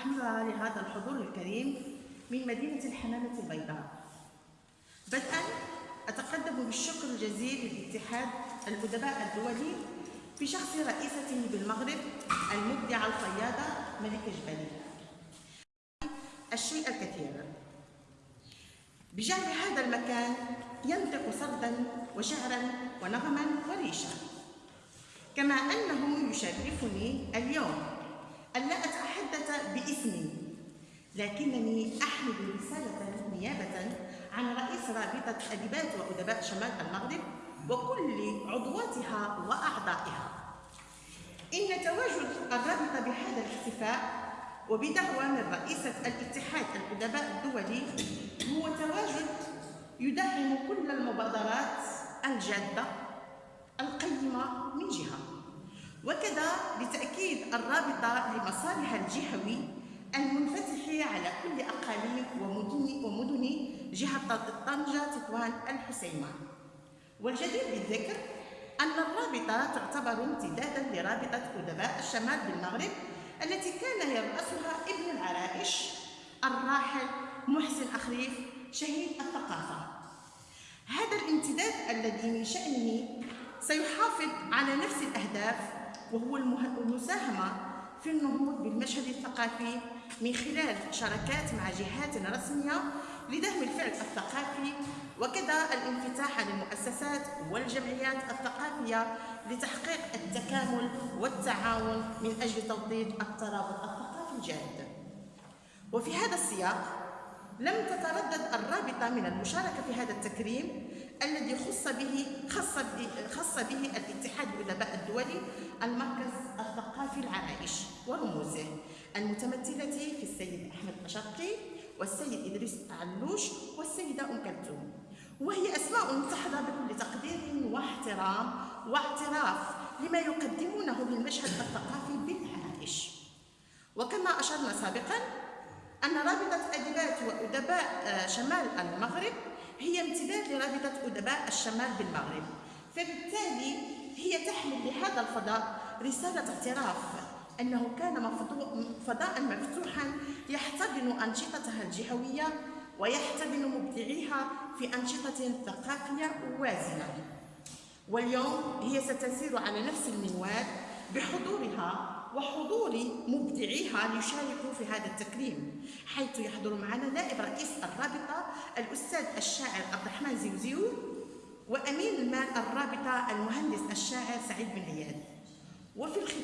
أحملها لهذا الحضور الكريم من مدينة الحمامة البيضاء. بدءا أتقدم بالشكر الجزيل للاتحاد الأدباء الدولي بشخص رئيسته بالمغرب المبدعة القيادة ملكة جبالي الشيء الكثير. بجعل هذا المكان ينطق سردا وشعرا ونغما وريشا كما أنه يشرفني اليوم. باسمي. لكنني أحمل رسالة نيابة عن رئيس رابطة أدباء وأدباء شمال المغرب وكل عضواتها وأعضائها. إن تواجد الرابطة بهذا الاحتفاء وبدعوة من رئيسة الاتحاد الأدباء الدولي هو تواجد يدعم كل المبادرات الجادة القيمة من جهة. وكذا لتأكيد الرابطة لمصالح الجهوي المنفتح على كل أقاليم ومدن ومدن جهة طنجة تطوان الحسيمة. والجدير بالذكر أن الرابطة تعتبر امتدادا لرابطة أدباء الشمال بالمغرب التي كان يرأسها ابن العرائش الراحل محسن أخريف شهيد الثقافة. هذا الامتداد الذي من شأنه سيحافظ على نفس الأهداف وهو المساهمة في النهوض بالمشهد الثقافي من خلال شراكات مع جهات رسمية لدعم الفعل الثقافي وكذا الانفتاح للمؤسسات والجمعيات الثقافية لتحقيق التكامل والتعاون من أجل توطيد الترابط الثقافي الجاد. وفي هذا السياق لم تتردد الرابطة من المشاركة في هذا التكريم الذي خص به خص به, خص به الاتحاد الأدباء الدولي المركز الثقافي العرائش ورموزه المتمثلة في السيد أحمد أشقي والسيد إدريس علوش والسيدة أم كلثوم. وهي أسماء تحظى بكل تقدير واحترام واعتراف لما يقدمونه للمشهد الثقافي بالعرائش. وكما أشرنا سابقا أن رابطة أدباء وأدباء آه، شمال المغرب هي امتداد لرابطة أدباء الشمال بالمغرب. فبالتالي هي تحمل لهذا الفضاء رسالة اعتراف أنه كان فضاء مفتوحا يحتضن أنشطتها الجهوية ويحتضن مبدعيها في أنشطة ثقافية وازنة واليوم هي ستسير على نفس المنوال بحضورها وحضور مبدعيها ليشاركوا في هذا التكريم حيث يحضر معنا نائب رئيس الرابطة الأستاذ الشاعر عبد الرحمن زيوزيو وأمين المال الرابطة المهندس الشاعر سعيد بن عياد. وفي الختام